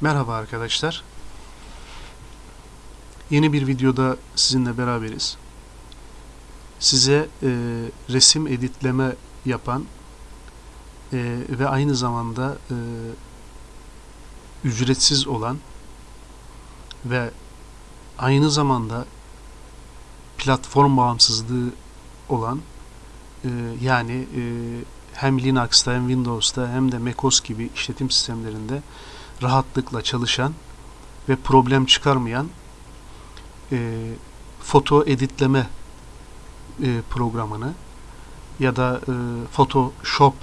Merhaba arkadaşlar. Yeni bir videoda sizinle beraberiz. Size e, resim editleme yapan e, ve aynı zamanda e, ücretsiz olan ve aynı zamanda platform bağımsızlığı olan e, yani e, hem Linux'ta hem Windows'ta hem de macOS gibi işletim sistemlerinde rahatlıkla çalışan ve problem çıkarmayan e, foto editleme e, programını ya da e, Photoshop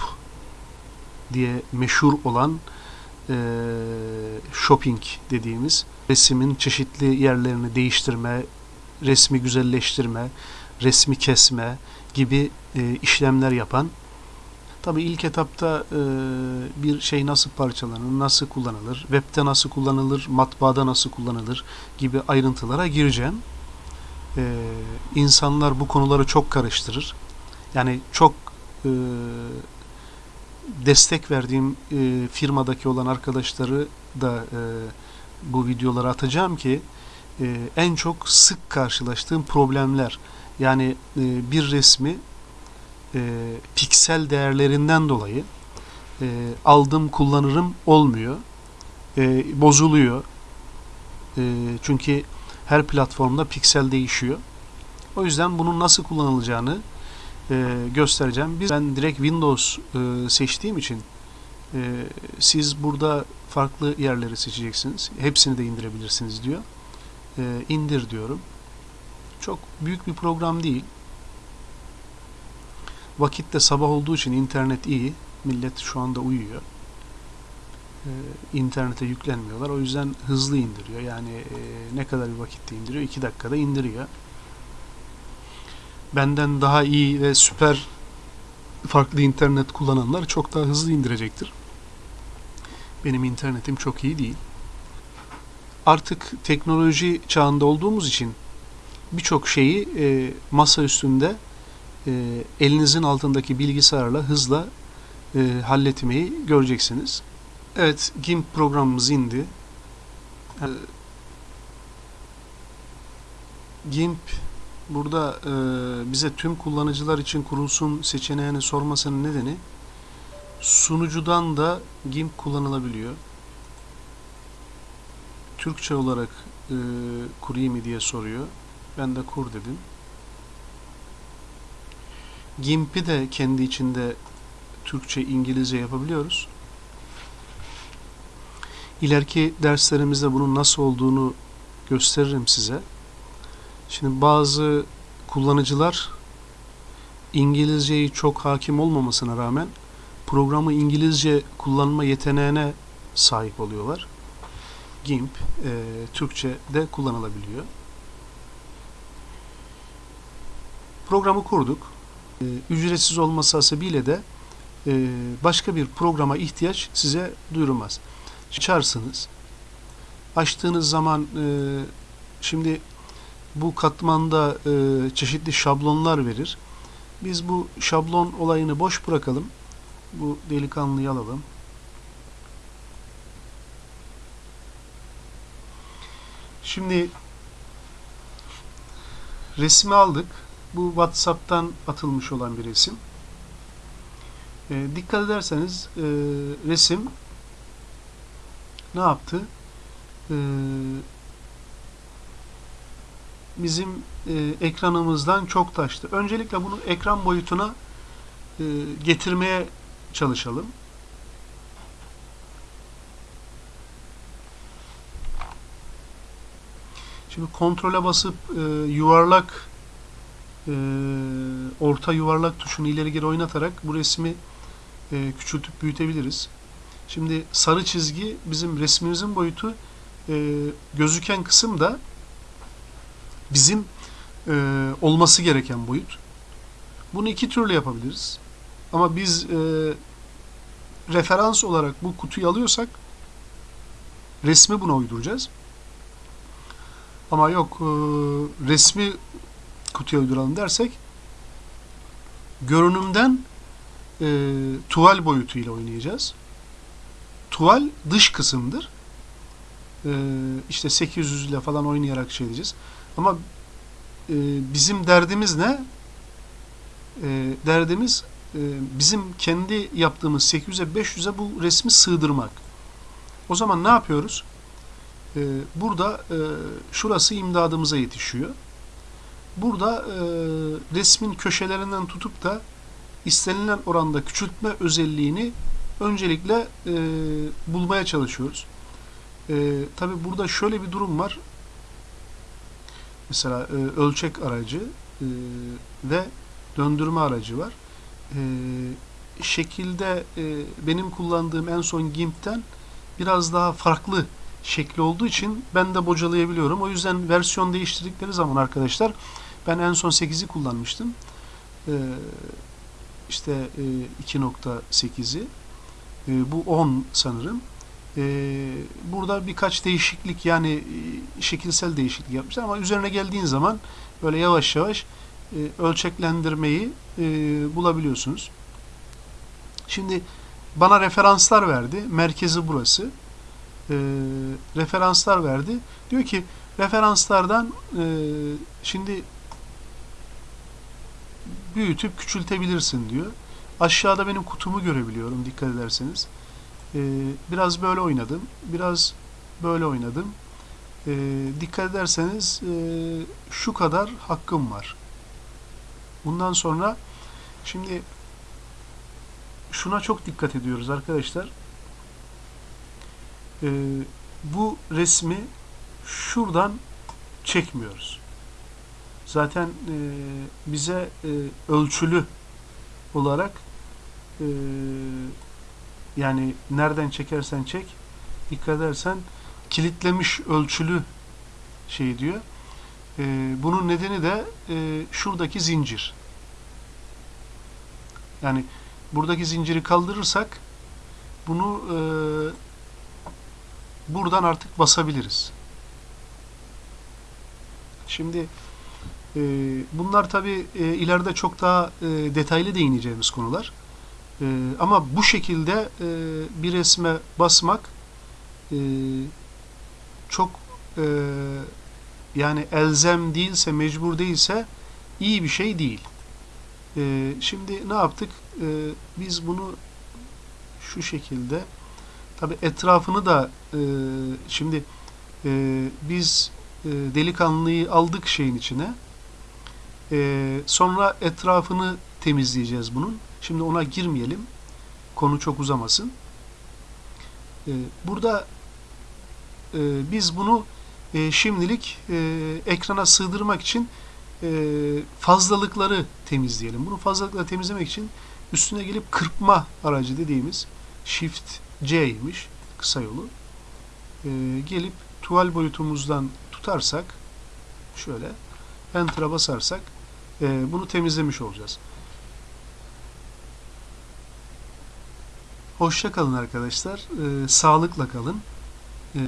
diye meşhur olan e, shopping dediğimiz resmin çeşitli yerlerini değiştirme, resmi güzelleştirme, resmi kesme gibi e, işlemler yapan Tabi ilk etapta e, bir şey nasıl parçalanır, nasıl kullanılır, webde nasıl kullanılır, matbaada nasıl kullanılır gibi ayrıntılara gireceğim. E, insanlar bu konuları çok karıştırır. Yani çok e, destek verdiğim e, firmadaki olan arkadaşları da e, bu videoları atacağım ki e, en çok sık karşılaştığım problemler yani e, bir resmi e, piksel değerlerinden dolayı e, aldım kullanırım olmuyor. E, bozuluyor. E, çünkü her platformda piksel değişiyor. O yüzden bunun nasıl kullanılacağını e, göstereceğim. Biz ben direkt Windows e, seçtiğim için e, siz burada farklı yerleri seçeceksiniz. Hepsini de indirebilirsiniz diyor. E, indir diyorum. Çok büyük bir program değil. Vakit de sabah olduğu için internet iyi. Millet şu anda uyuyor. Ee, internete yüklenmiyorlar. O yüzden hızlı indiriyor. Yani e, ne kadar bir vakitte indiriyor? 2 dakikada indiriyor. Benden daha iyi ve süper farklı internet kullananlar çok daha hızlı indirecektir. Benim internetim çok iyi değil. Artık teknoloji çağında olduğumuz için birçok şeyi e, masa üstünde e, elinizin altındaki bilgisayarla hızla e, halletmeyi göreceksiniz. Evet, GIMP programımız indi. E, GIMP burada e, bize tüm kullanıcılar için kurulsun seçeneğini sormasının nedeni sunucudan da GIMP kullanılabiliyor. Türkçe olarak e, kurayım diye soruyor. Ben de kur dedim. GIMP'i de kendi içinde Türkçe, İngilizce yapabiliyoruz. İleriki derslerimizde bunun nasıl olduğunu gösteririm size. Şimdi bazı kullanıcılar İngilizceyi çok hakim olmamasına rağmen programı İngilizce kullanma yeteneğine sahip oluyorlar. GIMP e, Türkçe de kullanılabiliyor. Programı kurduk. E, ücretsiz olması hasebiyle de e, başka bir programa ihtiyaç size duyurulmaz. Açarsınız. Açtığınız zaman e, şimdi bu katmanda çeşitli şablonlar verir. Biz bu şablon olayını boş bırakalım. Bu delikanlıyı alalım. Şimdi resmi aldık. Bu WhatsApp'tan atılmış olan bir resim. E, dikkat ederseniz e, resim ne yaptı? E, bizim e, ekranımızdan çok taştı. Öncelikle bunu ekran boyutuna e, getirmeye çalışalım. Şimdi kontrole basıp e, yuvarlak e, orta yuvarlak tuşunu ileri geri oynatarak bu resmi e, küçültüp büyütebiliriz. Şimdi sarı çizgi bizim resmimizin boyutu e, gözüken kısım da bizim e, olması gereken boyut. Bunu iki türlü yapabiliriz. Ama biz e, referans olarak bu kutuyu alıyorsak resmi buna uyduracağız. Ama yok e, resmi kutuya uyduralım dersek görünümden e, tuval boyutuyla oynayacağız. Tuval dış kısımdır. e, işte 800 ile falan oynayarak şey edeceğiz. Ama e, bizim derdimiz ne? E, derdimiz e, bizim kendi yaptığımız 800'e 500'e bu resmi sığdırmak. O zaman ne yapıyoruz? E, burada e, şurası imdadımıza yetişiyor. Burada e, resmin köşelerinden tutup da istenilen oranda küçültme özelliğini öncelikle e, bulmaya çalışıyoruz. E, Tabi burada şöyle bir durum var. Mesela e, ölçek aracı e, ve döndürme aracı var. E, şekilde e, benim kullandığım en son GIMP'ten biraz daha farklı şekli olduğu için ben de bocalayabiliyorum. O yüzden versiyon değiştirdikleri zaman arkadaşlar ben en son 8'i kullanmıştım. E, işte e, 2.8'i e, bu 10 sanırım. E, burada birkaç değişiklik yani e, şekilsel değişiklik yapmışlar ama üzerine geldiğin zaman böyle yavaş yavaş e, ölçeklendirmeyi e, bulabiliyorsunuz. Şimdi bana referanslar verdi. Merkezi burası. E, referanslar verdi. Diyor ki referanslardan e, şimdi büyütüp küçültebilirsin diyor. Aşağıda benim kutumu görebiliyorum dikkat ederseniz. Ee, biraz böyle oynadım. Biraz böyle oynadım. Ee, dikkat ederseniz e, şu kadar hakkım var. Bundan sonra şimdi şuna çok dikkat ediyoruz arkadaşlar. Ee, bu resmi şuradan çekmiyoruz. Zaten e, bize e, ölçülü olarak e, yani nereden çekersen çek dikkat edersen kilitlemiş ölçülü şey diyor. E, bunun nedeni de e, şuradaki zincir. Yani buradaki zinciri kaldırırsak bunu e, buradan artık basabiliriz. Şimdi e, bunlar tabi e, ileride çok daha e, detaylı değineceğimiz konular. E, ama bu şekilde e, bir resme basmak e, çok e, yani elzem değilse, mecbur değilse iyi bir şey değil. E, şimdi ne yaptık? E, biz bunu şu şekilde tabi etrafını da e, şimdi e, biz e, delikanlıyı aldık şeyin içine. E, sonra etrafını temizleyeceğiz bunun. Şimdi ona girmeyelim. Konu çok uzamasın. E, burada e, biz bunu e, şimdilik e, ekrana sığdırmak için e, fazlalıkları temizleyelim. Bunu fazlalıkları temizlemek için üstüne gelip kırpma aracı dediğimiz Shift C'ymiş kısa yolu. E, gelip tuval boyutumuzdan tutarsak şöyle Enter'a basarsak e, bunu temizlemiş olacağız. Hoşça kalın arkadaşlar. E, sağlıkla kalın.